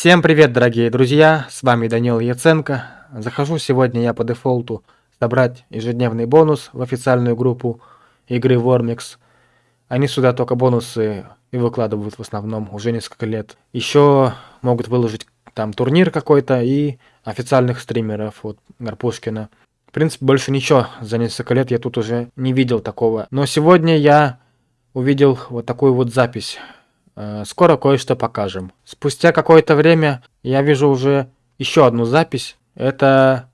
Всем привет, дорогие друзья, с вами Данил Яценко. Захожу сегодня я по дефолту собрать ежедневный бонус в официальную группу игры Warmix. Они сюда только бонусы и выкладывают в основном уже несколько лет. Еще могут выложить там турнир какой-то и официальных стримеров, вот Гарпушкина. В принципе, больше ничего за несколько лет я тут уже не видел такого. Но сегодня я увидел вот такую вот запись. Э, скоро кое-что покажем. Спустя какое-то время я вижу уже еще одну запись. Это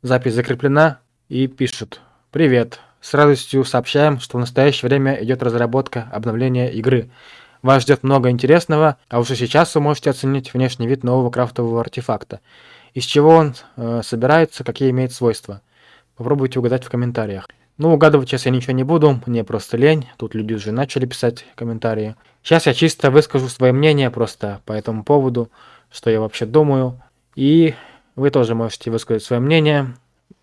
запись закреплена и пишет. Привет. С радостью сообщаем, что в настоящее время идет разработка обновления игры. Вас ждет много интересного, а уже сейчас вы можете оценить внешний вид нового крафтового артефакта. Из чего он э, собирается, какие имеет свойства. Попробуйте угадать в комментариях. Ну, угадывать сейчас я ничего не буду, мне просто лень. Тут люди уже начали писать комментарии. Сейчас я чисто выскажу свое мнение просто по этому поводу, что я вообще думаю. И вы тоже можете высказать свое мнение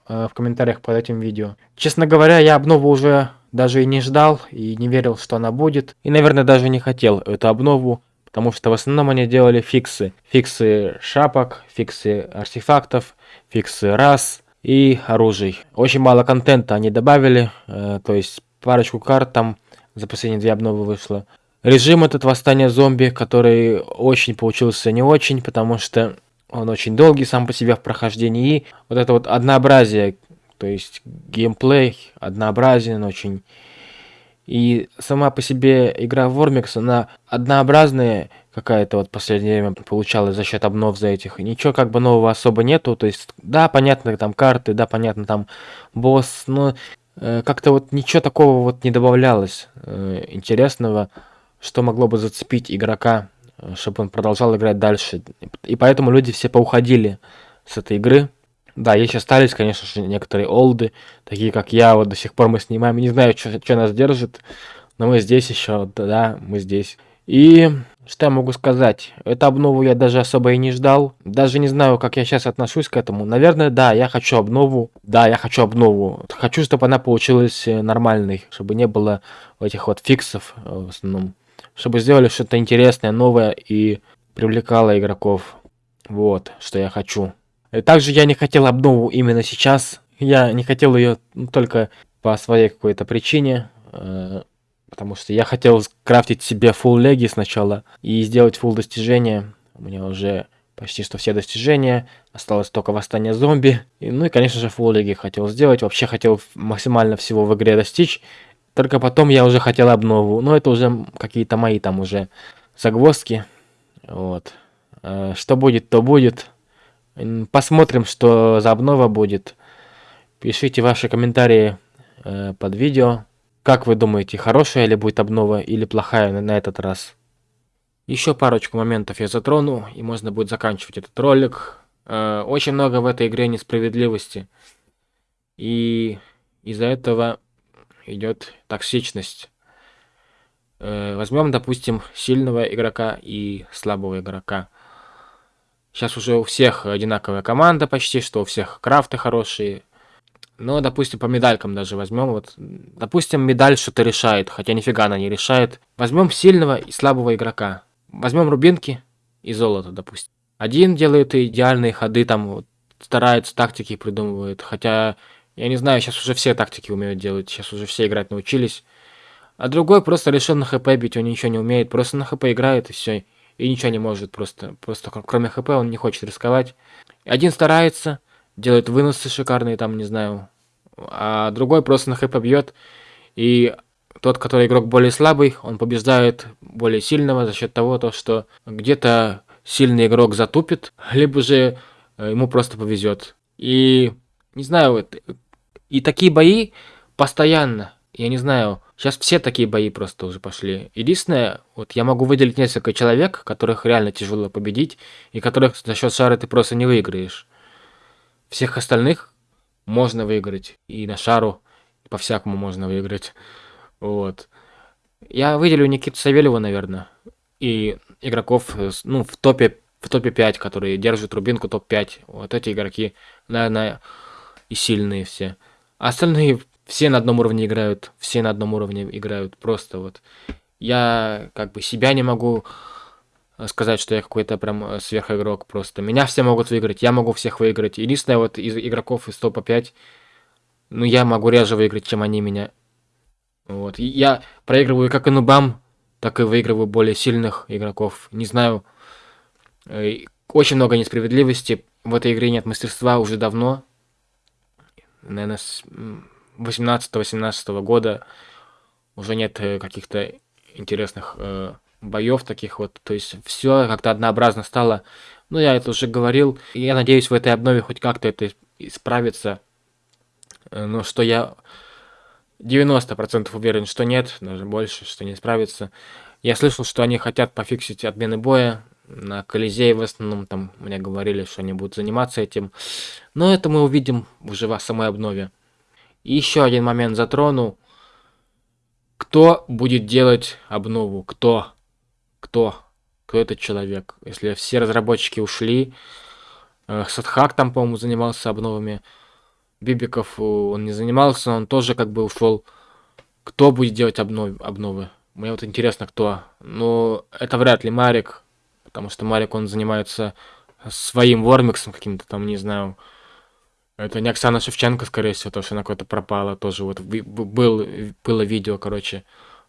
э, в комментариях под этим видео. Честно говоря, я обнову уже даже и не ждал, и не верил, что она будет. И, наверное, даже не хотел эту обнову, потому что в основном они делали фиксы. Фиксы шапок, фиксы артефактов, фиксы рас, и оружий. Очень мало контента они добавили, э, то есть парочку карт там за последние две обновы вышло. Режим этот восстания зомби, который очень получился не очень, потому что он очень долгий сам по себе в прохождении. И вот это вот однообразие, то есть геймплей однообразен очень. И сама по себе игра Вормикс, она однообразная, какая-то вот последнее время получалась за счет обнов за этих. Ничего как бы нового особо нету. То есть, да, понятно, там карты, да, понятно, там босс, но э, как-то вот ничего такого вот не добавлялось э, интересного, что могло бы зацепить игрока, э, чтобы он продолжал играть дальше. И поэтому люди все поуходили с этой игры. Да, есть остались, конечно же, некоторые олды, такие как я, вот до сих пор мы снимаем. Не знаю, что нас держит, но мы здесь еще, да, мы здесь. И что я могу сказать? Эту обнову я даже особо и не ждал. Даже не знаю, как я сейчас отношусь к этому. Наверное, да, я хочу обнову. Да, я хочу обнову. Хочу, чтобы она получилась э, нормальной. Чтобы не было этих вот фиксов э, в основном. Чтобы сделали что-то интересное, новое и привлекало игроков. Вот, что я хочу. И также я не хотел обнову именно сейчас. Я не хотел ее только по своей какой-то причине. Э, Потому что я хотел крафтить себе full леги сначала и сделать full достижения. У меня уже почти что все достижения. Осталось только восстание зомби. И, ну и, конечно же, full леги хотел сделать. Вообще хотел максимально всего в игре достичь. Только потом я уже хотел обнову. Но это уже какие-то мои там уже загвоздки. Вот. Э, что будет, то будет. Посмотрим, что за обнова будет. Пишите ваши комментарии э, под видео. Как вы думаете, хорошая ли будет обнова или плохая на, на этот раз? Еще парочку моментов я затрону, и можно будет заканчивать этот ролик. Э, очень много в этой игре несправедливости. И из-за этого идет токсичность. Э, возьмем, допустим, сильного игрока и слабого игрока. Сейчас уже у всех одинаковая команда почти, что у всех крафты хорошие, ну, допустим, по медалькам даже возьмем. Вот, допустим, медаль что-то решает, хотя нифига она не решает. Возьмем сильного и слабого игрока. Возьмем рубинки и золото, допустим. Один делает идеальные ходы, там вот, старается, тактики придумывает. Хотя, я не знаю, сейчас уже все тактики умеют делать, сейчас уже все играть научились. А другой просто решил на хп бить, он ничего не умеет, просто на хп играет и все. И ничего не может просто, просто кроме хп он не хочет рисковать. Один старается, делает выносы шикарные, там, не знаю, а другой просто на хп бьет, и тот, который игрок более слабый, он побеждает более сильного за счет того, то, что где-то сильный игрок затупит, либо же э, ему просто повезет. И, не знаю, и такие бои постоянно, я не знаю, сейчас все такие бои просто уже пошли. Единственное, вот я могу выделить несколько человек, которых реально тяжело победить, и которых за счет шара ты просто не выиграешь. Всех остальных можно выиграть. И на шару по-всякому можно выиграть. Вот. Я выделю Никиту Савельева, наверное. И игроков, ну, в топе, в топе 5, которые держат рубинку топ-5. Вот эти игроки, наверное, и сильные все. А остальные все на одном уровне играют. Все на одном уровне играют. Просто вот. Я как бы себя не могу э, сказать, что я какой-то прям э, сверхигрок просто. Меня все могут выиграть, я могу всех выиграть. Единственное, вот из игроков из топа 5, ну, я могу реже выиграть, чем они меня. Вот. И я проигрываю как и нубам, так и выигрываю более сильных игроков. Не знаю, э, очень много несправедливости. В этой игре нет мастерства уже давно. Наверное, с 18-18 года уже нет э, каких-то интересных э, боев таких вот. То есть все как-то однообразно стало. Ну, я это уже говорил. И я надеюсь, в этой обнове хоть как-то это исправится. Э, но что я 90% уверен, что нет, даже больше, что не справится. Я слышал, что они хотят пофиксить отмены боя. На Колизее в основном там мне говорили, что они будут заниматься этим. Но это мы увидим уже в самой обнове. И еще один момент затрону. Кто будет делать обнову? Кто? Кто? Кто этот человек? Если все разработчики ушли, э, Садхак там, по-моему, занимался обновами. Бибиков он не занимался, он тоже как бы ушел. Кто будет делать обнов... обновы? Мне вот интересно, кто. Ну, это вряд ли Марик, потому что Марик, он занимается своим вормиксом каким-то там, не знаю. Это не Оксана Шевченко, скорее всего, то, что она куда-то пропала, тоже вот был, было видео, короче,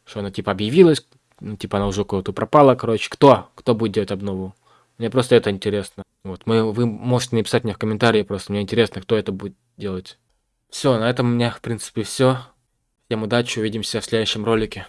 что она типа объявилась, ну, типа она уже куда-то пропала, короче. Кто? Кто будет делать обнову? Мне просто это интересно. Вот, мы, вы можете написать мне в комментарии, просто мне интересно, кто это будет делать. Все, на этом у меня, в принципе, все. Всем удачи, увидимся в следующем ролике.